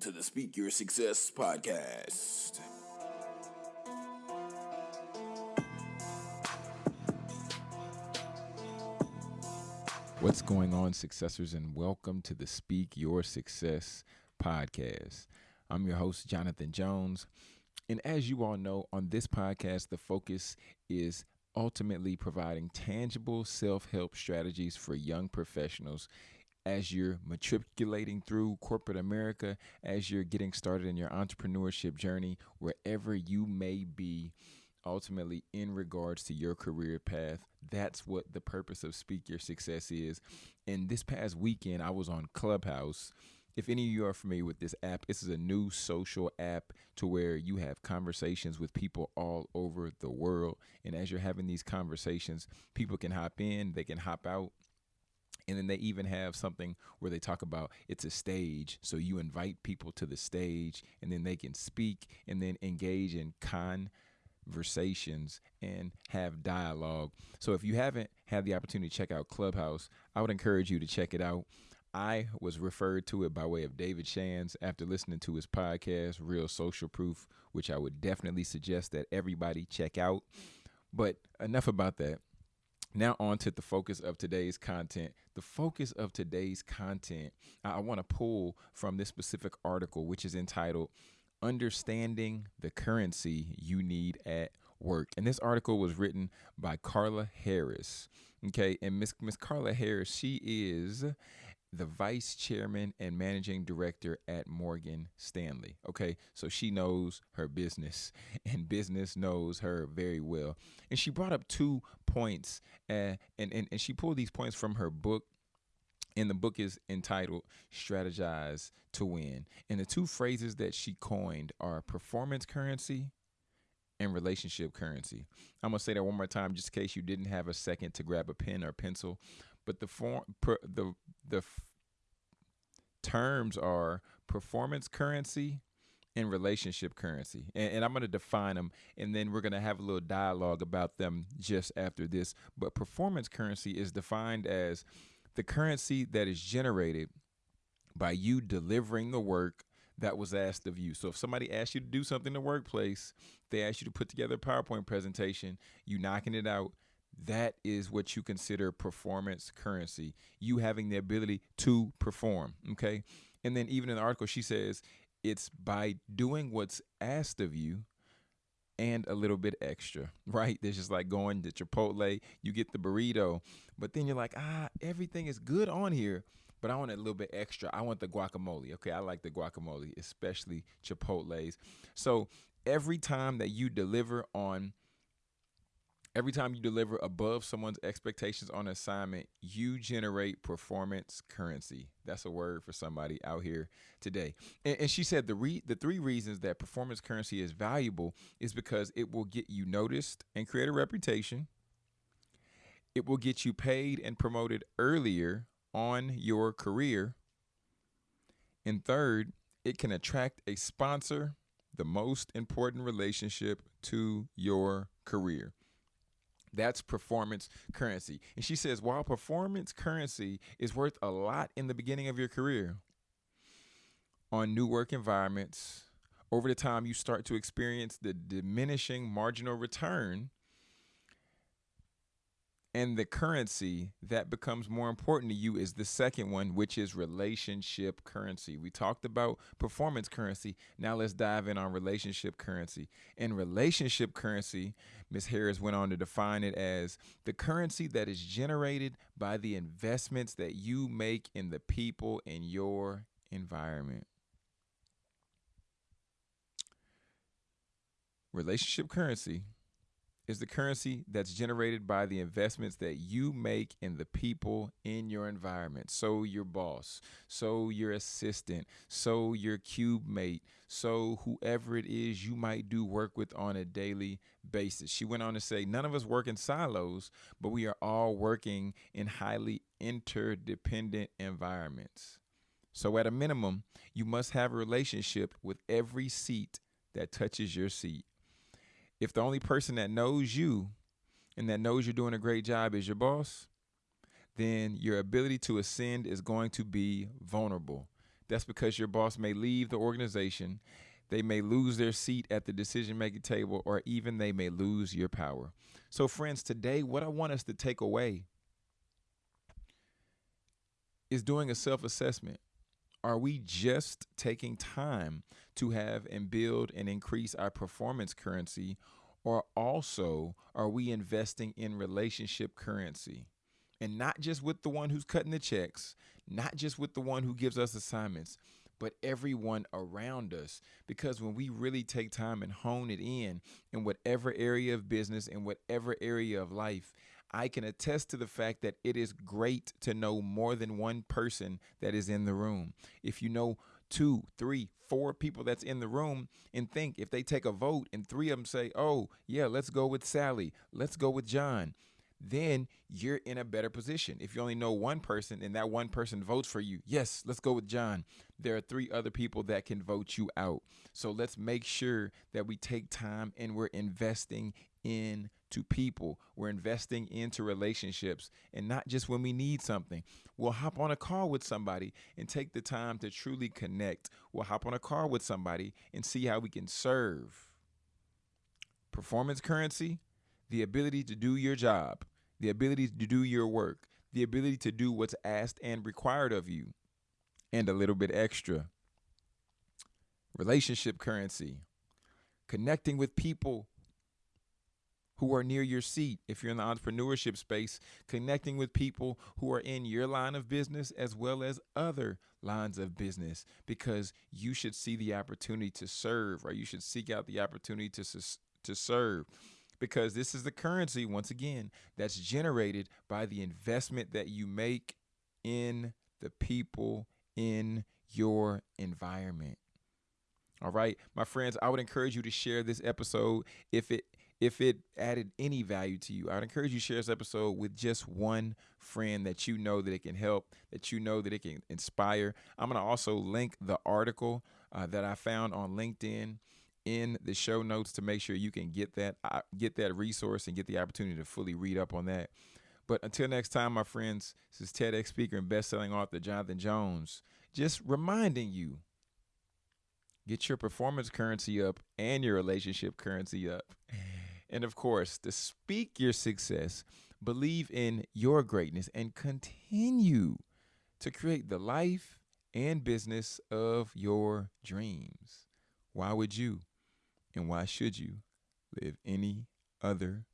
to the Speak Your Success podcast. What's going on, successors, and welcome to the Speak Your Success podcast. I'm your host, Jonathan Jones. And as you all know, on this podcast, the focus is ultimately providing tangible self help strategies for young professionals as you're matriculating through corporate America, as you're getting started in your entrepreneurship journey, wherever you may be ultimately in regards to your career path. That's what the purpose of Speak Your Success is. And this past weekend, I was on Clubhouse. If any of you are familiar with this app, this is a new social app to where you have conversations with people all over the world. And as you're having these conversations, people can hop in, they can hop out, and then they even have something where they talk about it's a stage so you invite people to the stage and then they can speak and then engage in conversations and have dialogue so if you haven't had the opportunity to check out clubhouse i would encourage you to check it out I was referred to it by way of David Shands after listening to his podcast, Real Social Proof, which I would definitely suggest that everybody check out. But enough about that. Now, on to the focus of today's content. The focus of today's content, I, want to pull from this specific article, which is entitled Understanding the Currency You Need at Work. And this article was written by Carla Harris. Okay, and Miss Miss Carla Harris, she is the vice chairman and managing director at Morgan Stanley. Okay, so she knows her business, and business knows her very well. And she brought up two points, uh, and, and, and she pulled these points from her book. And the book is entitled Strategize to Win. And the two phrases that she coined are performance currency and relationship currency. I'm gonna say that one more time, just in case you didn't have a second to grab a pen or pencil. But the form, per, the the f- terms are performance currency and relationship currency. And, and I'm going to define them, and then we're going to have a little dialogue about them just after this. But performance currency is defined as the currency that is generated by you delivering the work that was asked of you. So if somebody asks you to do something in the workplace, they ask you to put together a PowerPoint presentation, you knocking it out, that is what you consider performance currency. You having the ability to perform. Okay. And then even in the article, she says it's by doing what's asked of you and a little bit extra, right? There's just like going to Chipotle, you get the burrito, but then you're like, ah, everything is good on here, but I want a little bit extra. I want the guacamole. Okay, I like the guacamole, especially Chipotle's. So every time that you deliver on Every time you deliver above someone's expectations on an assignment, you generate performance currency. That's a word for somebody out here today. And, and she said the re- the three reasons that performance currency is valuable is because it will get you noticed and create a reputation. It will get you paid and promoted earlier on your career. And third, it can attract a sponsor, the most important relationship to your career. That's performance currency. And she says, while performance currency is worth a lot in the beginning of your career, on new work environments, over the time you start to experience the diminishing marginal return and the currency that becomes more important to you is the second one, which is relationship currency. We talked about performance currency. Now let's dive in on relationship currency. In relationship currency, Ms. Harris went on to define it as the currency that is generated by the investments that you make in the people in your environment. Relationship currency is the currency that's generated by the investments that you make in the people in your environment. So your boss, so your assistant, so your cube mate, so whoever it is you might do work with on a daily basis. She went on to say, none of us work in silos, but we are all working in highly interdependent environments. So at a minimum, you must have a relationship with every seat that touches your seat if the only person that knows you and that knows you're doing a great job is your boss, then your ability to ascend is going to be vulnerable. That's because your boss may leave the organization, they may lose their seat at the decision making table, or even they may lose your power. So, friends, today, what I want us to take away is doing a self assessment. Are we just taking time to have and build and increase our performance currency, or also are we investing in relationship currency? And not just with the one who's cutting the checks, not just with the one who gives us assignments, but everyone around us. Because when we really take time and hone it in, in whatever area of business, in whatever area of life, I can attest to the fact that it is great to know more than one person that is in the room. If you know two, three, four people that's in the room and think if they take a vote and three of them say, oh, yeah, let's go with Sally, let's go with John, then you're in a better position. If you only know one person and that one person votes for you, yes, let's go with John. There are three other people that can vote you out. So let's make sure that we take time and we're investing into people. We're investing into relationships and not just when we need something. We'll hop on a call with somebody and take the time to truly connect. We'll hop on a call with somebody and see how we can serve. Performance currency, the ability to do your job, the ability to do your work, the ability to do what's asked and required of you, and a little bit extra. Relationship currency, connecting with people who are near your seat. If you're in the entrepreneurship space, connecting with people who are in your line of business as well as other lines of business, because you should see the opportunity to serve, or you should seek out the opportunity to to serve. Because this is the currency, once again, that's generated by the investment that you make in the people in your environment. All right, my friends, I would encourage you to share this episode if it if it added any value to you, I'd encourage you to share this episode with just one friend that you know that it can help, that you know that it can inspire. I'm going to also link the article uh, that I found on LinkedIn in the show notes to make sure you can get that uh, get that resource and get the opportunity to fully read up on that. But until next time, my friends, this is TEDx speaker and best-selling author Jonathan Jones, just reminding you get your performance currency up and your relationship currency up. And of course, to speak your success, believe in your greatness, and continue to create the life and business of your dreams. Why would you and why should you live any other